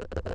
you